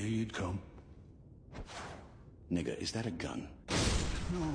Knew you'd come. Nigga, is that a gun? No.